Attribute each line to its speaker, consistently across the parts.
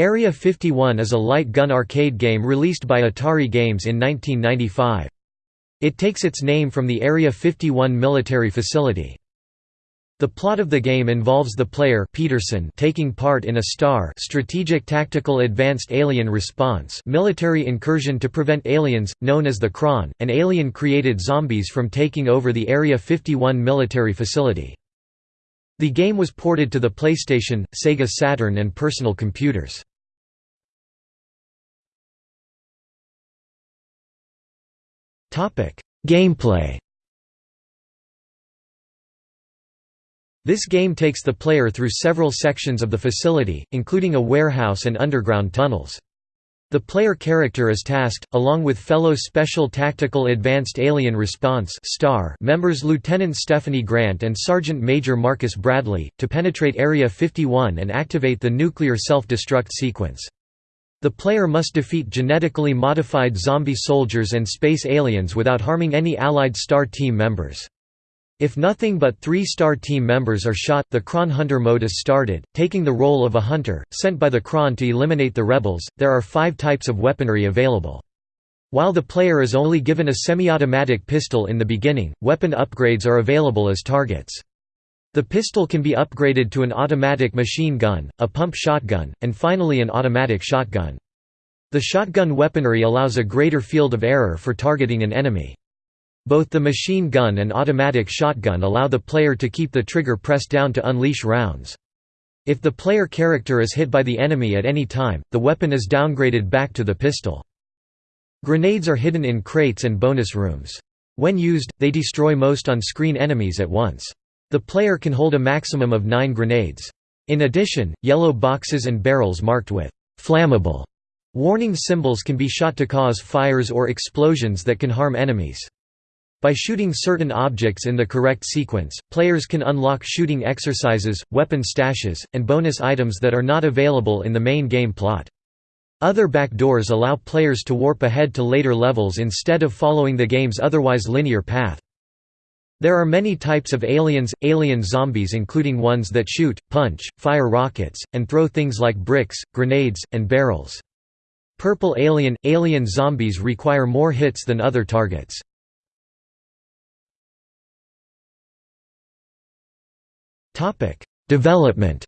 Speaker 1: Area 51 is a light gun arcade game released by Atari Games in 1995. It takes its name from the Area 51 military facility. The plot of the game involves the player Peterson taking part in a STAR Strategic Tactical Advanced Alien Response military incursion to prevent aliens, known as the Kronn, and alien-created zombies from taking over the Area 51 military facility. The game was ported to the PlayStation, Sega Saturn and personal computers. Gameplay This game takes the player through several sections of the facility, including a warehouse and underground tunnels. The player character is tasked, along with fellow Special Tactical Advanced Alien Response members Lieutenant Stephanie Grant and Sergeant Major Marcus Bradley, to penetrate Area 51 and activate the nuclear self-destruct sequence. The player must defeat genetically modified zombie soldiers and space aliens without harming any allied STAR team members. If nothing but three STAR team members are shot, the Kronn Hunter mode is started, taking the role of a hunter, sent by the Kronn to eliminate the rebels. There are five types of weaponry available. While the player is only given a semi-automatic pistol in the beginning, weapon upgrades are available as targets. The pistol can be upgraded to an automatic machine gun, a pump shotgun, and finally an automatic shotgun. The shotgun weaponry allows a greater field of error for targeting an enemy. Both the machine gun and automatic shotgun allow the player to keep the trigger pressed down to unleash rounds. If the player character is hit by the enemy at any time, the weapon is downgraded back to the pistol. Grenades are hidden in crates and bonus rooms. When used, they destroy most on-screen enemies at once. The player can hold a maximum of nine grenades. In addition, yellow boxes and barrels marked with «flammable» warning symbols can be shot to cause fires or explosions that can harm enemies. By shooting certain objects in the correct sequence, players can unlock shooting exercises, weapon stashes, and bonus items that are not available in the main game plot. Other backdoors allow players to warp ahead to later levels instead of following the game's otherwise linear path. There are many types of aliens, alien zombies including ones that shoot, punch, fire rockets, and throw things like bricks, grenades, and barrels. Purple alien – Alien zombies require more hits than other targets. Development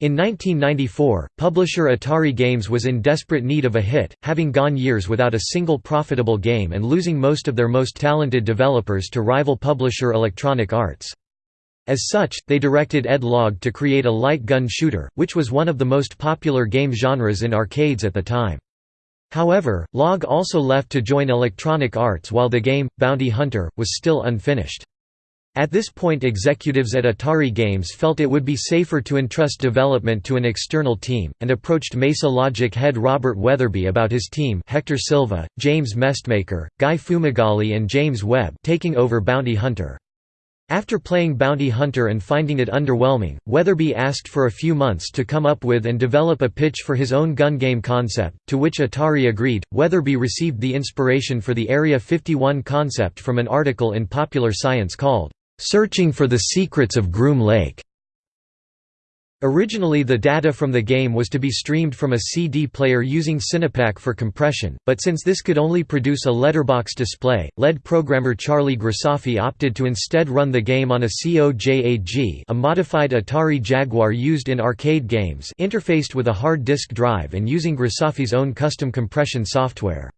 Speaker 1: In 1994, publisher Atari Games was in desperate need of a hit, having gone years without a single profitable game and losing most of their most talented developers to rival publisher Electronic Arts. As such, they directed Ed Logg to create a light gun shooter, which was one of the most popular game genres in arcades at the time. However, Logg also left to join Electronic Arts while the game, Bounty Hunter, was still unfinished. At this point executives at Atari Games felt it would be safer to entrust development to an external team, and approached Mesa Logic head Robert Weatherby about his team Hector Silva, James Mestmaker, Guy Fumagalli and James Webb taking over Bounty Hunter. After playing Bounty Hunter and finding it underwhelming, Weatherby asked for a few months to come up with and develop a pitch for his own gun game concept, to which Atari agreed. Weatherby received the inspiration for the Area 51 concept from an article in Popular Science called, Searching for the Secrets of Groom Lake. Originally the data from the game was to be streamed from a CD player using Cinepak for compression, but since this could only produce a letterbox display, LED programmer Charlie Grisafi opted to instead run the game on a COJAG a modified Atari Jaguar used in arcade games interfaced with a hard disk drive and using Grisafi's own custom compression software.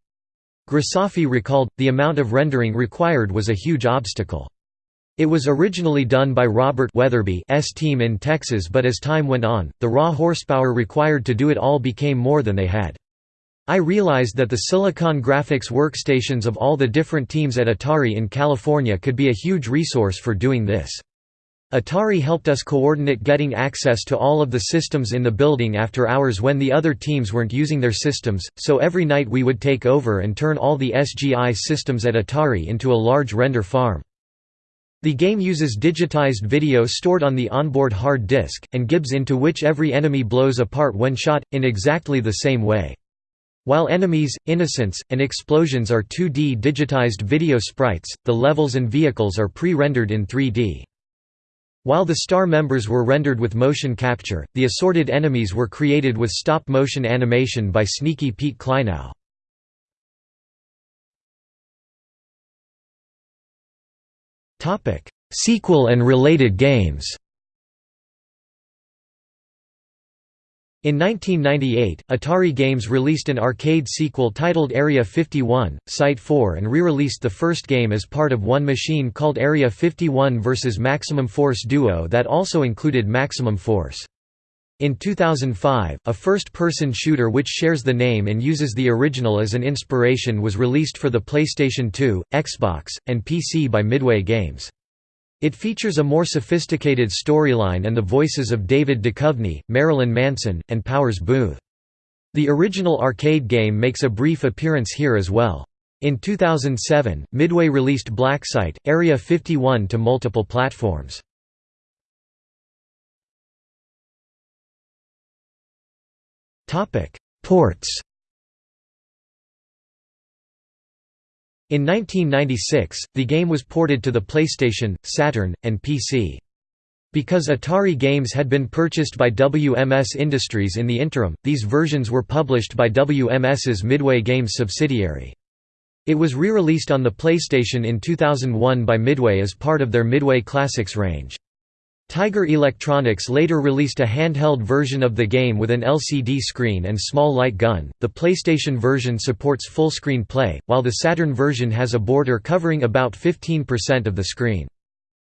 Speaker 1: Grisafi recalled, the amount of rendering required was a huge obstacle. It was originally done by Robert Weatherby's team in Texas but as time went on, the raw horsepower required to do it all became more than they had. I realized that the Silicon Graphics workstations of all the different teams at Atari in California could be a huge resource for doing this. Atari helped us coordinate getting access to all of the systems in the building after hours when the other teams weren't using their systems, so every night we would take over and turn all the SGI systems at Atari into a large render farm. The game uses digitized video stored on the onboard hard disk, and gibs into which every enemy blows apart when shot, in exactly the same way. While enemies, innocents, and explosions are 2D digitized video sprites, the levels and vehicles are pre-rendered in 3D. While the star members were rendered with motion capture, the assorted enemies were created with stop-motion animation by Sneaky Pete Kleinow. Sequel and related games In 1998, Atari Games released an arcade sequel titled Area 51, Site 4 and re-released the first game as part of one machine called Area 51 vs. Maximum Force Duo that also included Maximum Force. In 2005, a first-person shooter which shares the name and uses the original as an inspiration was released for the PlayStation 2, Xbox, and PC by Midway Games. It features a more sophisticated storyline and the voices of David Duchovny, Marilyn Manson, and Powers Boothe. The original arcade game makes a brief appearance here as well. In 2007, Midway released Blacksite, Area 51 to multiple platforms. Ports In 1996, the game was ported to the PlayStation, Saturn, and PC. Because Atari games had been purchased by WMS Industries in the interim, these versions were published by WMS's Midway Games subsidiary. It was re-released on the PlayStation in 2001 by Midway as part of their Midway Classics range. Tiger Electronics later released a handheld version of the game with an LCD screen and small light gun. The PlayStation version supports full screen play, while the Saturn version has a border covering about 15% of the screen.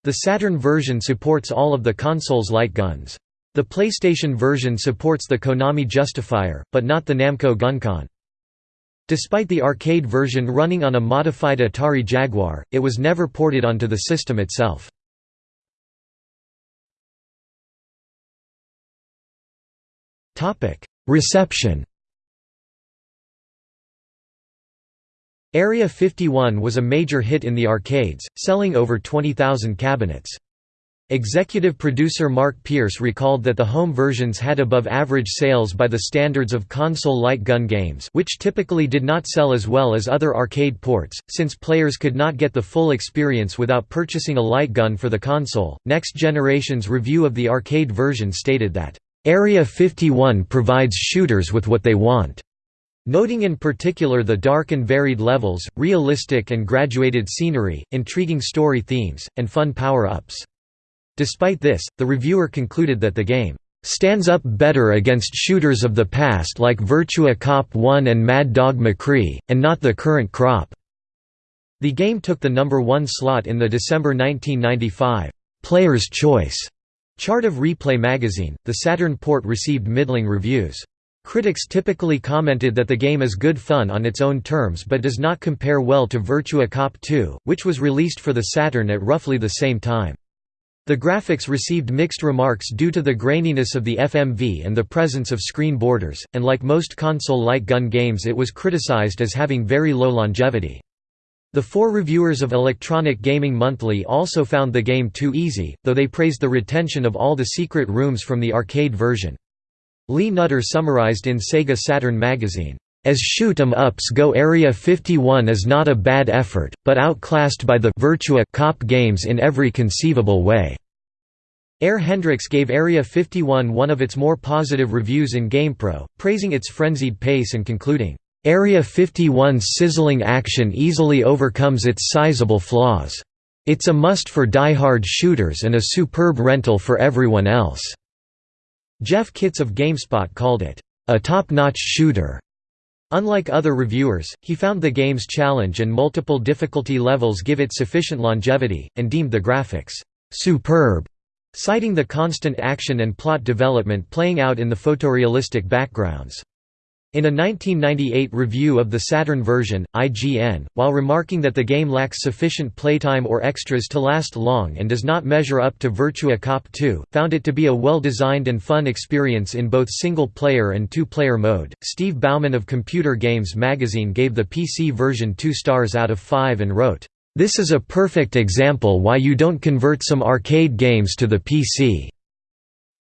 Speaker 1: The Saturn version supports all of the console's light guns. The PlayStation version supports the Konami Justifier, but not the Namco GunCon. Despite the arcade version running on a modified Atari Jaguar, it was never ported onto the system itself. Reception Area 51 was a major hit in the arcades, selling over 20,000 cabinets. Executive producer Mark Pierce recalled that the home versions had above-average sales by the standards of console light gun games which typically did not sell as well as other arcade ports, since players could not get the full experience without purchasing a light gun for the console. Next Generation's review of the arcade version stated that Area 51 provides shooters with what they want, noting in particular the dark and varied levels, realistic and graduated scenery, intriguing story themes, and fun power-ups. Despite this, the reviewer concluded that the game stands up better against shooters of the past like Virtua Cop 1 and Mad Dog McCree, and not the current crop." The game took the number one slot in the December 1995 «Player's Choice» Chart of Replay magazine, the Saturn port received middling reviews. Critics typically commented that the game is good fun on its own terms but does not compare well to Virtua Cop 2, which was released for the Saturn at roughly the same time. The graphics received mixed remarks due to the graininess of the FMV and the presence of screen borders, and like most console light gun games it was criticized as having very low longevity. The four reviewers of Electronic Gaming Monthly also found the game too easy, though they praised the retention of all the secret rooms from the arcade version. Lee Nutter summarized in Sega Saturn magazine, "...as shoot 'em ups go Area 51 is not a bad effort, but outclassed by the Virtua Cop games in every conceivable way." Air Hendrix gave Area 51 one of its more positive reviews in GamePro, praising its frenzied pace and concluding, Area 51's sizzling action easily overcomes its sizable flaws. It's a must for die-hard shooters and a superb rental for everyone else." Jeff Kitts of GameSpot called it, "...a top-notch shooter." Unlike other reviewers, he found the game's challenge and multiple difficulty levels give it sufficient longevity, and deemed the graphics, "...superb", citing the constant action and plot development playing out in the photorealistic backgrounds. In a 1998 review of the Saturn version, IGN, while remarking that the game lacks sufficient playtime or extras to last long and does not measure up to Virtua Cop 2, found it to be a well-designed and fun experience in both single-player and two-player mode. Steve Bauman of Computer Games magazine gave the PC version 2 stars out of 5 and wrote, "This is a perfect example why you don't convert some arcade games to the PC."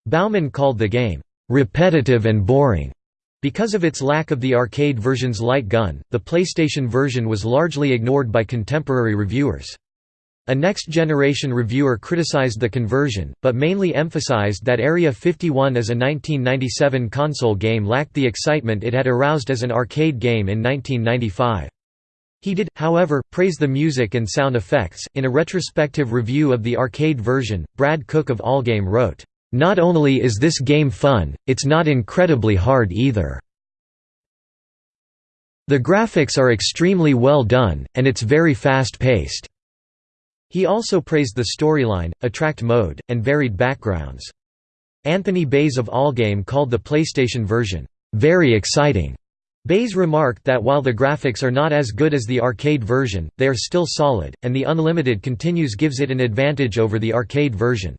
Speaker 1: Bauman called the game repetitive and boring because of its lack of the arcade version's light gun, the PlayStation version was largely ignored by contemporary reviewers. A next-generation reviewer criticized the conversion, but mainly emphasized that Area 51 as a 1997 console game lacked the excitement it had aroused as an arcade game in 1995. He did, however, praise the music and sound effects. In a retrospective review of the arcade version, Brad Cook of Allgame wrote, Not only is this game fun, it's not incredibly hard either. The graphics are extremely well done, and it's very fast-paced. He also praised the storyline, attract mode, and varied backgrounds. Anthony Baize of Allgame called the PlayStation version, "...very exciting." Baize remarked that while the graphics are not as good as the arcade version, they are still solid, and the Unlimited continues gives it an advantage over the arcade version.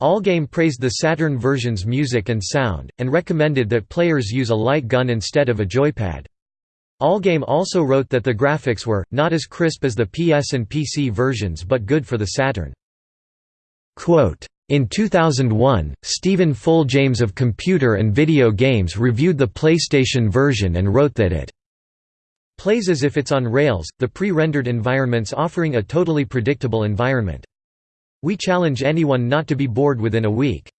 Speaker 1: Allgame praised the Saturn version's music and sound, and recommended that players use a light gun instead of a joypad. Allgame also wrote that the graphics were, not as crisp as the PS and PC versions but good for the Saturn. Quote, in 2001, Stephen Fulljames of Computer and Video Games reviewed the PlayStation version and wrote that it plays as if it's on rails, the pre-rendered environments offering a totally predictable environment. We challenge anyone not to be bored within a week.